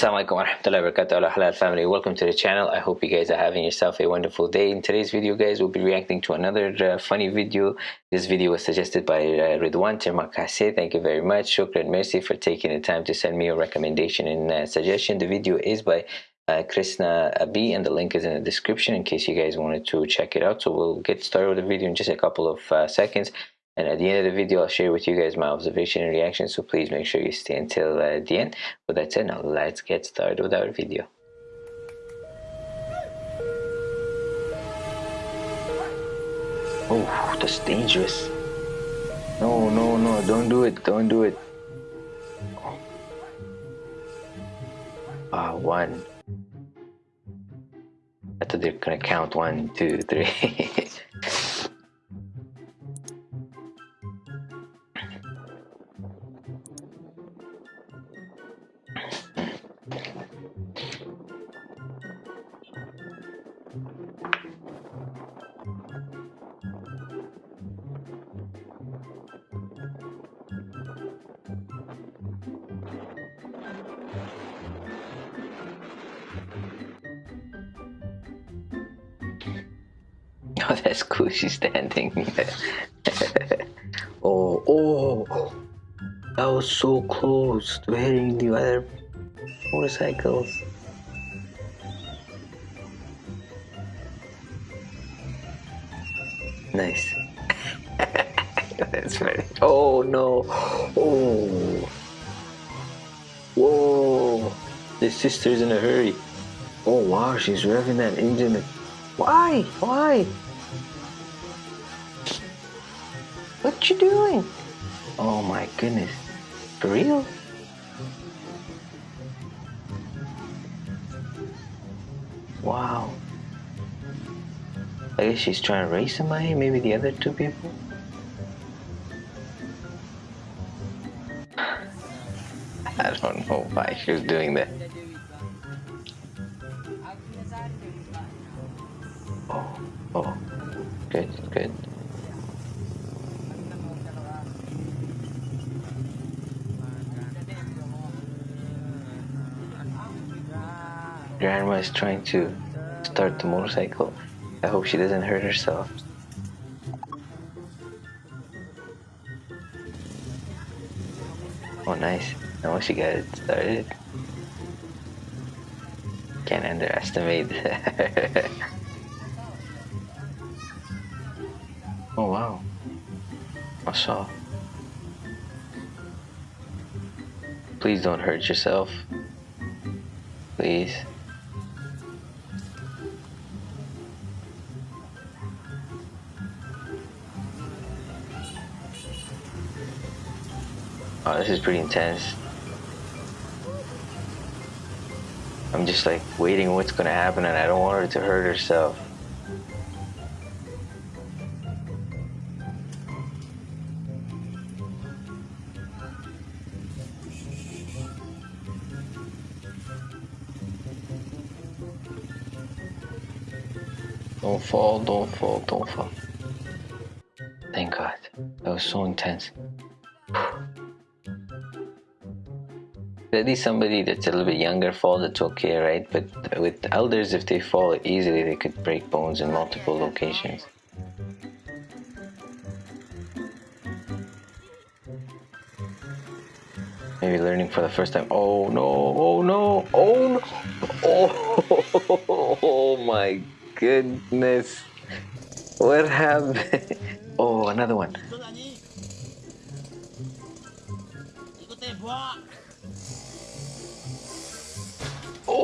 warahmatullahi wabarakatuh halal family. Welcome to the channel. I hope you guys are having yourself a wonderful day. In today's video guys we'll be reacting to another uh, funny video. This video was suggested by uh, Ridwan Termakase thank you very much. Shukran mercy for taking the time to send me a recommendation and uh, suggestion. The video is by uh, Krishna Abi and the link is in the description in case you guys wanted to check it out. So we'll get started with the video in just a couple of uh, seconds and at the end of the video, I'll share with you guys my observation and reaction. So please make sure you stay until uh, the end. With that said, now let's get started with our video. Oh, that's dangerous. No, no, no, don't do it, don't do it. Ah, one. I thought they're gonna count one, two, three. Oh, that's cool. She's standing. oh, oh, that was so close to hitting the other motorcycles. Nice. that's funny. Oh no. Oh. Whoa. The sister's in a hurry. Oh wow, she's revving that engine. Why? Why? What you doing? Oh my goodness. For real? Wow. I guess she's trying to race somebody, maybe the other two people? I don't know why she was doing that. Grandma is trying to start the motorcycle. I hope she doesn't hurt herself. Oh, nice. Now she got it started. Can't underestimate oh, wow. I saw. Please don't hurt yourself. Please. Oh, this is pretty intense. I'm just like waiting what's gonna happen and I don't want her to hurt herself. Don't fall, don't fall, don't fall. Thank God. That was so intense. Least somebody that's a little bit younger falls, it's okay, right? But with elders, if they fall easily, they could break bones in multiple locations. Maybe learning for the first time. Oh no, oh no, oh no, oh, oh my goodness. What happened? Oh, another one.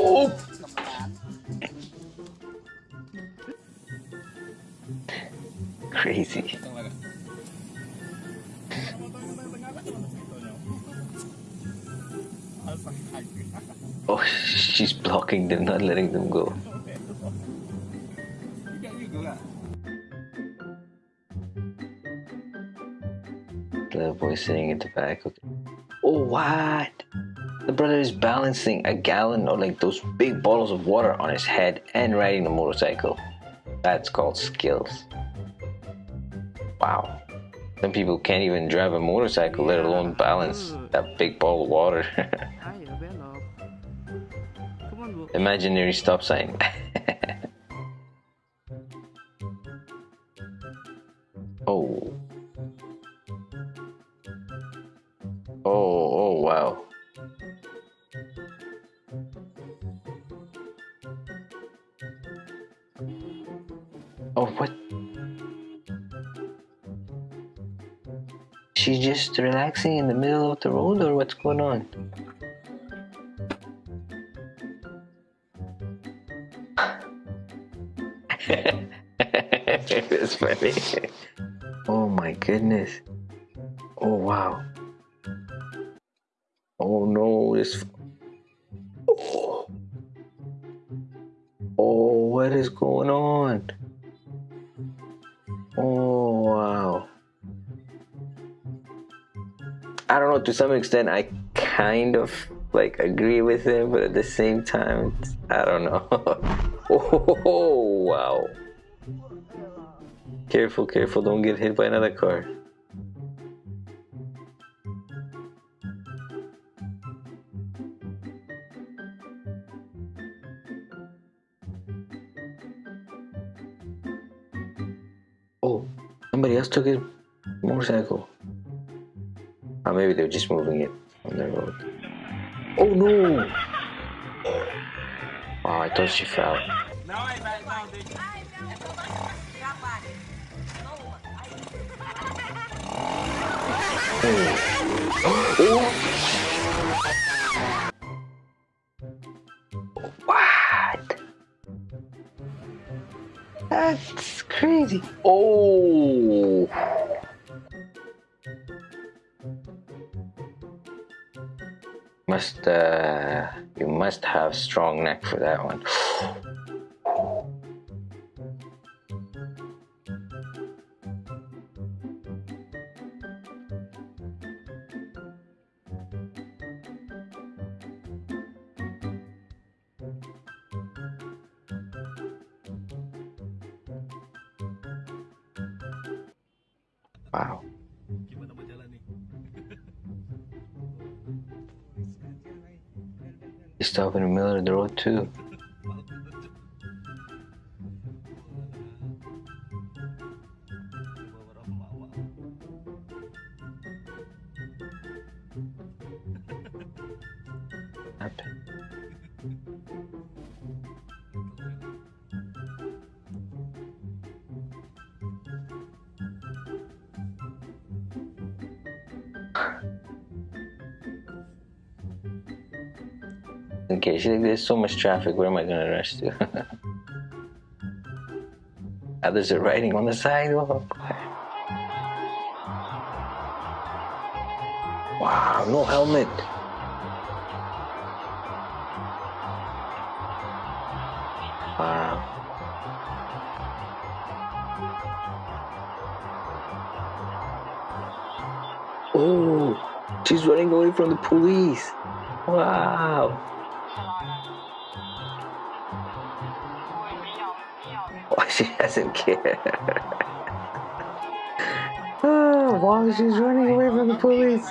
Oh! Crazy. Oh, she's blocking them, not letting them go. The boy sitting in the back. Okay. Oh, what? The brother is balancing a gallon or like those big bottles of water on his head and riding the motorcycle. That's called skills. Wow. Some people can't even drive a motorcycle, let alone balance that big bottle of water. Imaginary stop sign. Oh, what? She's just relaxing in the middle of the road, or what's going on? That's funny. Oh my goodness. Oh wow. Oh no, it's... Oh. oh, what is going on? To some extent, I kind of like agree with him, but at the same time, I don't know. oh wow. Careful, careful, don't get hit by another car. Oh, somebody else took his motorcycle. Or maybe they're just moving it on the road. Oh no! Wow, I thought she fell. What? That's crazy. Oh. Must uh you must have strong neck for that one. Wow. Stop in the middle of the road too. Happened. Okay, she, there's so much traffic. Where am I gonna rush to? Others are riding on the sidewalk. Wow, no helmet. Wow. Oh, she's running away from the police. Wow. She doesn't care. oh, ah, wow, she's running away from the police.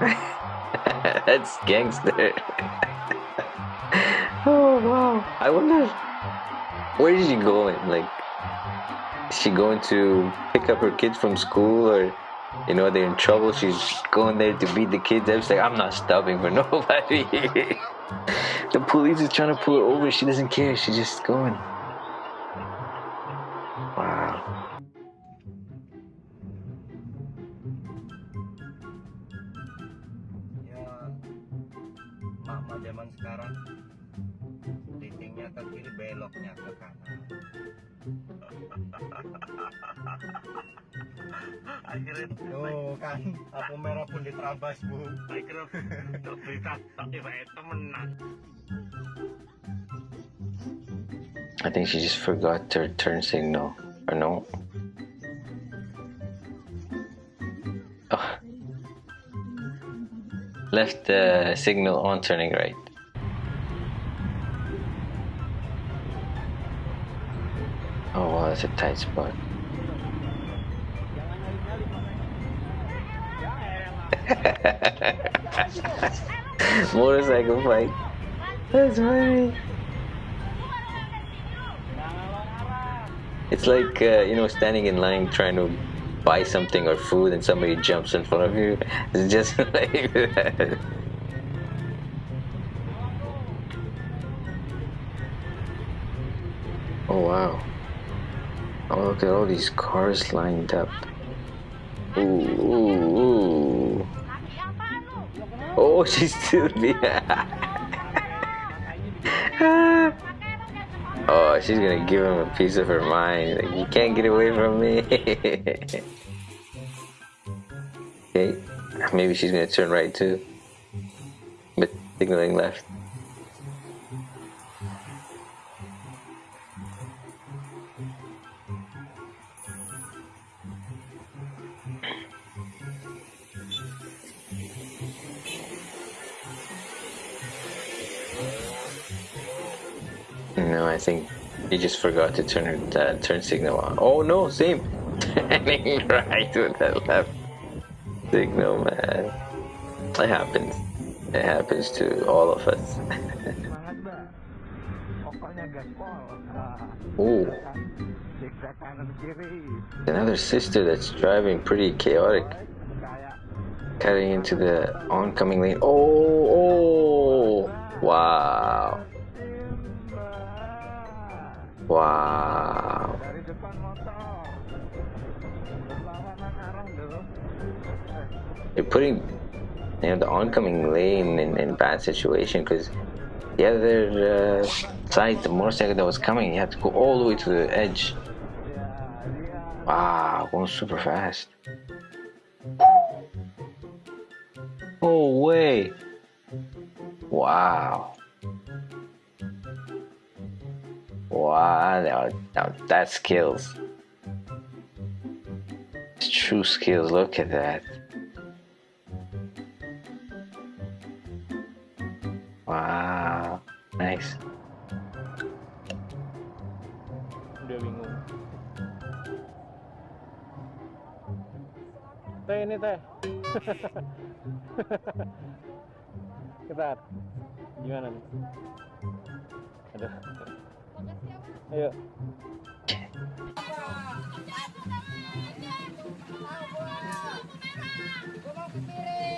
That's gangster. oh wow. I wonder where is she going? Like is she going to pick up her kids from school or you know they're in trouble, she's going there to beat the kids up. She's like, I'm not stopping for nobody. The police is trying to pull her over, she doesn't care, she's just going. Tuh kan lampu merah pun diterabas bu. Akhirnya berita tapi. I think she just forgot her turn signal. Or no? Oh. Left the signal on turning right. Oh wow, that's a tight spot. Motorcycle fight. That's funny. It's like uh, you know standing in line trying to buy something or food and somebody jumps in front of you. It's just like that. Oh wow. Oh look at all these cars lined up. Ooh, ooh, ooh. Oh, she's there. oh, she's gonna give him a piece of her mind. Like, you can't get away from me. okay, maybe she's gonna turn right too. But signaling left. No, I think he just forgot to turn her uh, turn signal on. Oh no, same. Turning right with that left signal, man. It happens. It happens to all of us. Ooh. Another sister that's driving pretty chaotic. Cutting into the oncoming lane. Oh, oh, wow. Wow. You're putting you know the oncoming lane in, in bad situation because the other uh, side, the motorcycle that was coming, you had to go all the way to the edge. Wow, going super fast. Oh way! Wow. Wow, now, now that's skills. It's true skills, look at that. Wow, nice. Udah bingung. Teh ini teh. Ketar. Gimana nih? Aduh. Ayo.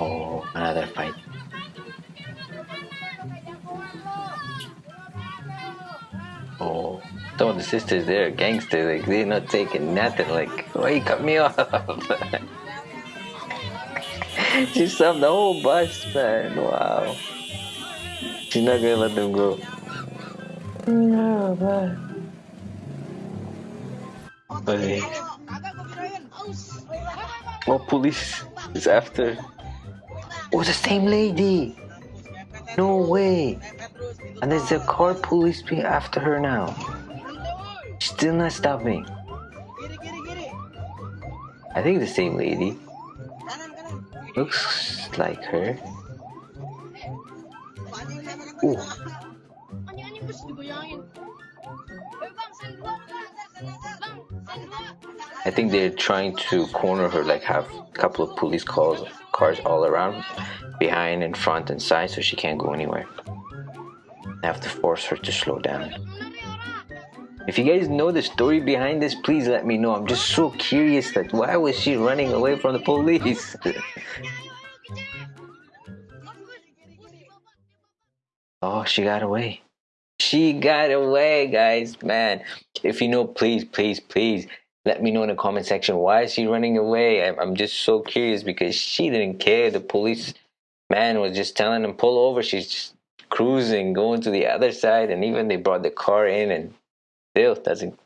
Oh, another fight. Oh, some of the sisters there are gangsters. Like they're not taking nothing. Like, why you cut me off? she subbed the whole bus, man. Wow. She's not gonna let them go. No, man. Hey. Oh, police is after. Oh, the same lady. No way. And there's a car police being after her now. Still not stopping. I think the same lady. Looks like her. Ooh. I think they're trying to corner her, like have a couple of police cars, cars all around, behind and front and side, so she can't go anywhere. Have to force her to slow down. If you guys know the story behind this, please let me know. I'm just so curious that why was she running away from the police? oh, she got away. She got away, guys. Man, if you know, please, please, please let me know in the comment section. Why is she running away? I'm, just so curious because she didn't care. The police man was just telling him, pull over. She's just cruising, going to the other side. And even they brought the car in and still doesn't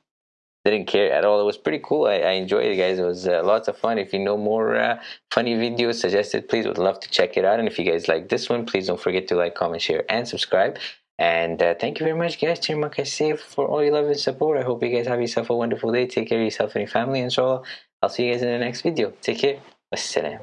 didn't care at all. It was pretty cool. I, I enjoyed it, guys. It was uh, lots of fun. If you know more uh, funny videos suggested, please would love to check it out. And if you guys like this one, please don't forget to like, comment, share, and subscribe. And uh, thank you very much, guys. Terima kasih for all your love and support. I hope you guys have yourself a wonderful day. Take care of yourself and your family, inshallah. I'll see you guys in the next video. Take care. Wassalam.